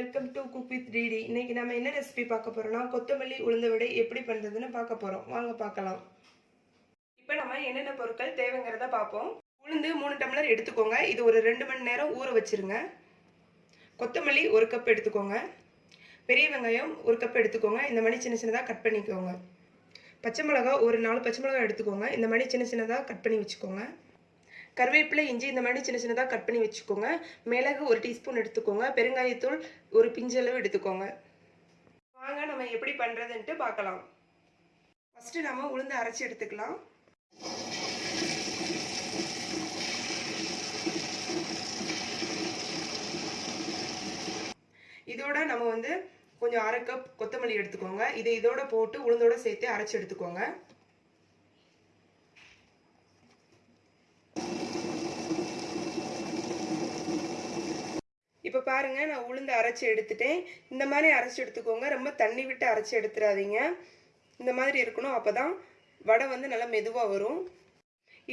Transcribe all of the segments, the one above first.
Welcome to cook with DD இன்னைக்கு நம்ம என்ன ரெசிபி பார்க்க போறோம்னா கொத்தமல்லி உளுந்த விடை எப்படி பண்றதுன்னு பார்க்க போறோம். வாங்க பார்க்கலாம். இப்போ நம்ம என்னென்ன பொருட்கள் தேவைங்கிறத பார்ப்போம். உளுந்து மூணு டம்ளர் எடுத்துக்கோங்க. இது ஒரு ரெண்டு மணி நேரம் ஊற வச்சிருங்க. கொத்தமல்லி ஒரு கப் எடுத்துக்கோங்க. பெரிய வெங்காயம் ஒரு கப் எடுத்துக்கோங்க. இந்த மாதிரி சின்ன சின்னதாக கட் பண்ணிக்கோங்க. பச்சை மிளகா ஒரு நாலு பச்சை மிளகா எடுத்துக்கோங்க. இந்த மாதிரி சின்ன சின்னதாக கட் பண்ணி வச்சுக்கோங்க. கருவேப்பிலை இஞ்சி இந்த மாதிரி சின்ன சின்னதாக கட் பண்ணி வச்சுக்கோங்க. மிளகு ஒரு டீஸ்பூன் எடுத்துக்கோங்க. பெருங்காயத்தூள் ஒரு பிஞ்சளவு எடுத்துக்கோங்க. வாங்க நம்ம எப்படி பண்ணுறதுன்ட்டு பார்க்கலாம். ஃபஸ்ட்டு நம்ம உளுந்து அரைச்சி எடுத்துக்கலாம். இதோட நம்ம வந்து கொஞ்சம் அரை கப் கொத்தமல்லி எடுத்துக்கோங்க. இதை இதோட போட்டு உளுந்தோட சேர்த்து அரைச்சி எடுத்துக்கோங்க. இப்போ பாருங்க நான் உளுந்து அரைச்சி எடுத்துட்டேன். இந்த மாதிரி அரைச்சி எடுத்துக்கோங்க. ரொம்ப தண்ணி விட்டு அரைச்சி எடுத்துடாதீங்க இந்த மாதிரி இருக்கணும். அப்போ தான் வடை வந்து நல்லா மெதுவாக வரும்.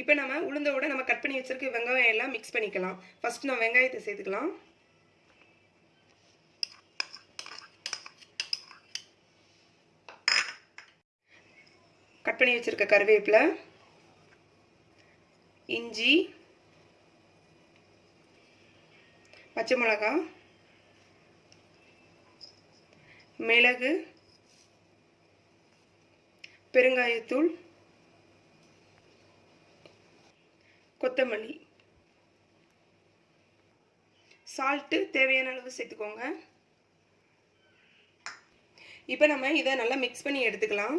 இப்போ நம்ம உளுந்தோட நம்ம கட் பண்ணி வச்சிருக்க வெங்காயம் எல்லாம் மிக்ஸ் பண்ணிக்கலாம். ஃபர்ஸ்ட் நான் வெங்காயத்தை சேர்த்துக்கலாம். கட் பண்ணி வச்சிருக்க கருவேப்பிலை இஞ்சி பச்சை மிளகா மிளகு பெருங்காயத்தூள் கொத்தமல்லி. சால்ட்டு தேவையான அளவு சேர்த்துக்கோங்க. இப்போ நம்ம இதை நல்லா மிக்ஸ் பண்ணி எடுத்துக்கலாம்.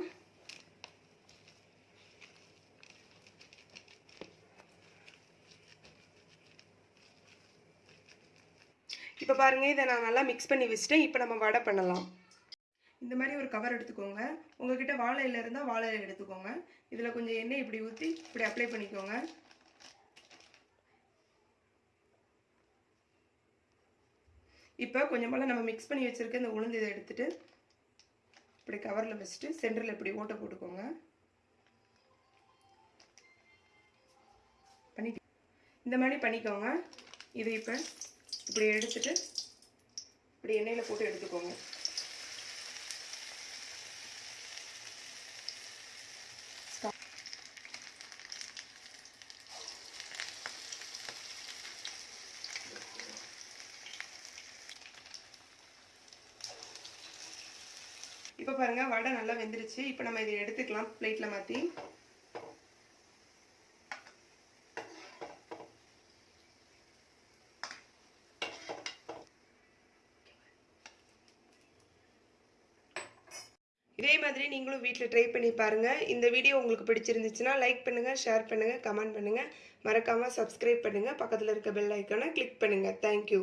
இப்போ பாருங்கள் இதை நான் நல்லா மிக்ஸ் பண்ணி வச்சுட்டேன். இப்போ நம்ம வடை பண்ணலாம். இந்த மாதிரி ஒரு கவர் எடுத்துக்கோங்க. உங்ககிட்ட வாழை இலை இருந்தால் வாழை இலை எடுத்துக்கோங்க. இதில் கொஞ்சம் எண்ணெய் இப்படி ஊற்றி இப்படி அப்ளை பண்ணிக்கோங்க. இப்போ கொஞ்சம் நம்ம மிக்ஸ் பண்ணி வச்சுருக்க இந்த உளுந்து இதை எடுத்துட்டு இப்படி கவரில் வச்சுட்டு சென்டரில் இப்படி ஓட்டை போட்டுக்கோங்க. பண்ணி இந்த மாதிரி பண்ணிக்கோங்க. இதை இப்போ இப்படி எடுத்துட்டு இப்படி எண்ணெயில் போட்டு எடுத்துக்கோங்க. இப்போ பாருங்க வடை நல்லா வெந்துருச்சு. இப்போ நம்ம இதை எடுத்துக்கலாம் பிளேட்டில் மாற்றி இதே மாதிரி நீங்களும் வீட்டில் ட்ரை பண்ணி பாருங்கள் இந்த வீடியோ உங்களுக்கு பிடிச்சிருந்துச்சுன்னா லைக் பண்ணுங்கள் ஷேர் பண்ணுங்கள் கமெண்ட் பண்ணுங்கள் மறக்காமல் சப்ஸ்கிரைப் பண்ணுங்கள் பக்கத்தில் இருக்க பெல் ஐக்கானை கிளிக் பண்ணுங்கள் தேங்க்யூ